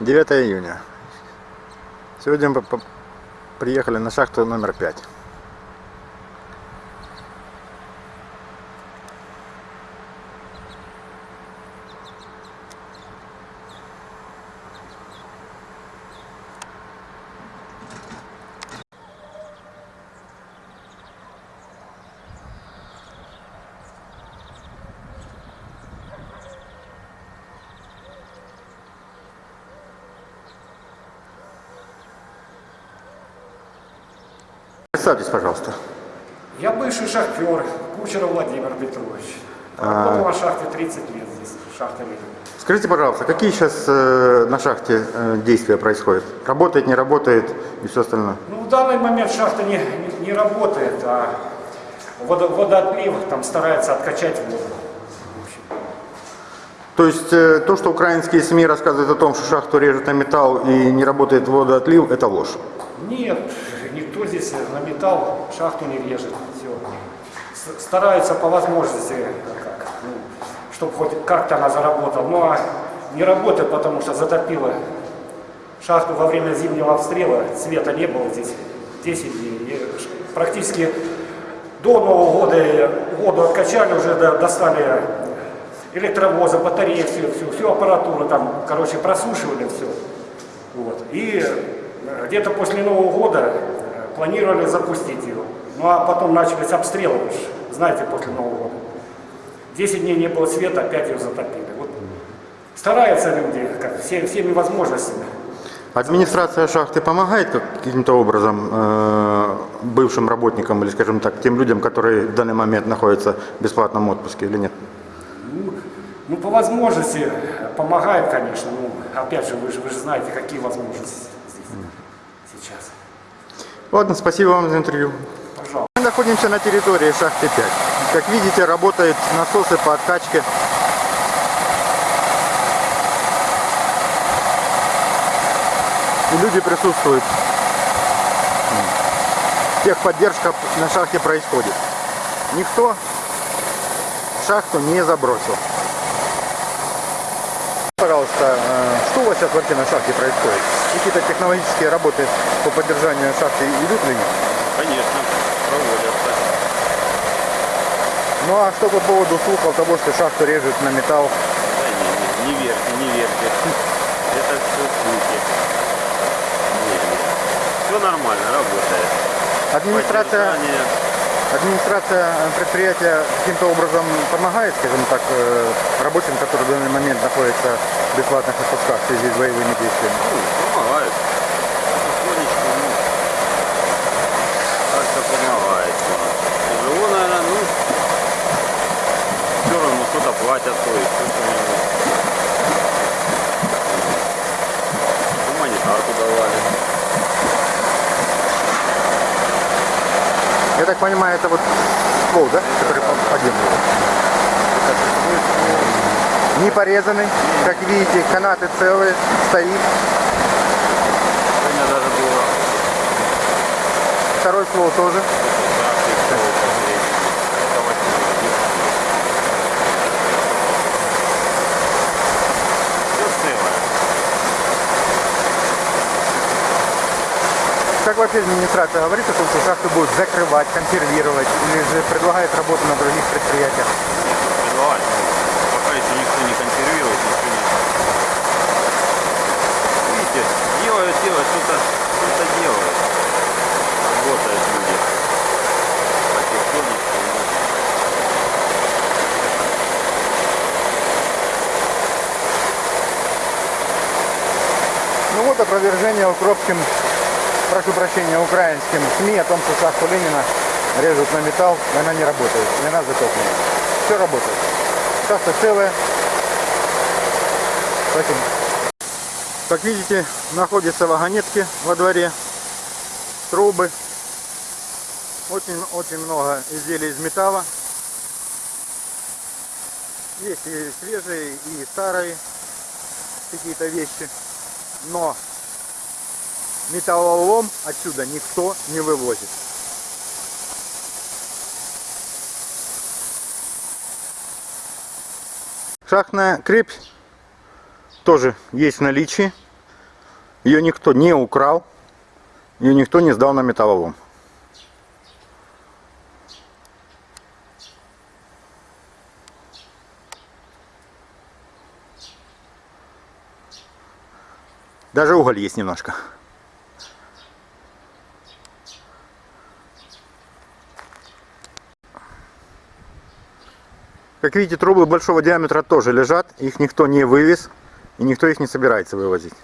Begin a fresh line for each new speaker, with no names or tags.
9 июня. Сегодня мы приехали на шахту номер 5. Представьтесь, пожалуйста.
Я бывший шахтер, Кучеров Владимир Петрович. Работал на шахте 30 лет здесь, шахта Ленина.
Скажите, пожалуйста, какие сейчас э, на шахте э, действия происходят? Работает, не работает и все остальное?
Ну, в данный момент шахта не, не, не работает, а водо, водоотлив там старается откачать воду.
То есть э, то, что украинские СМИ рассказывают о том, что шахту режут на металл и не работает водоотлив, это ложь.
Нет, здесь на металл шахту не режет. Все. Стараются по возможности, как, ну, чтобы хоть как-то она заработала. Ну а не работает, потому что затопило шахту во время зимнего обстрела. Света не было здесь 10 дней. И практически до Нового года воду откачали, уже до- достали электровозы, батареи, всю, всю, всю аппаратуру там, короче, просушивали все. Вот. И э, где-то после Нового года планировали запустить ее. Ну а потом начались обстрелы, вы ж знаете, после Нового года. 10 дней не было света, опять ее затопили. Вот. Стараются люди как, все, всеми возможностями.
Администрация шахты помогает как- каким-то образом э, бывшим работникам или, скажем так, тем людям, которые в данный момент находятся в бесплатном отпуске или нет?
Ну, ну, по возможности помогает, конечно. Ну, опять же, вы же, вы же знаете, какие возможности здесь сейчас.
Ладно, спасибо вам за интервью.
Пожалуйста.
Мы находимся на территории шахты 5. Как видите, работают насосы по откачке. И люди присутствуют. Техподдержка на шахте происходит. Никто шахту не забросил. Пожалуйста, э, что у вас сейчас вообще на шахте происходит? Какие-то технологические работы по поддержанию шахты идут или нет?
Конечно, проводятся.
Ну а что по поводу слухов того, что шахту режут на металл?
Да не, не, не верьте, не верьте. Это все слухи. Все нормально, работает.
Администрация,
Поддержание.
Администрация предприятия каким-то образом помогает, скажем так, э, рабочим, которые в данный момент находятся в бесплатных отпусках в связи с боевыми действиями?
Ну, помогает. Потихонечку, ну, как-то помогает. Тяжело, наверное, ну, все равно что-то платят, то есть что-то Гуманитарку давали.
Я так понимаю, это вот ствол, да, который по- подъемный? Не порезанный, как видите, канаты целые, стоит.
Сегодня даже было
Второй ствол тоже. Вообще администрация говорит о том, что шахту будут закрывать, консервировать, или же предлагает работу на других предприятиях?
Пока еще никто не консервирует, никто не... Видите, делают, делают, что-то что делают. Работают люди. Потихонечку. ну.
Ну вот опровержение укропским, прошу прощения, украинским СМИ о том, что шахту Ленина режут на металл, и она не работает, и она затоплена. Все работает. Шахта целая. Спасибо. Как видите, находятся вагонетки во дворе, трубы. Очень-очень много изделий из металла. Есть и свежие, и старые какие-то вещи. Но металлолом отсюда никто не вывозит. Шахтная крепь тоже есть в наличии. Ее никто не украл, ее никто не сдал на металлолом. Даже уголь есть немножко. Как видите, трубы большого диаметра тоже лежат, их никто не вывез и никто их не собирается вывозить.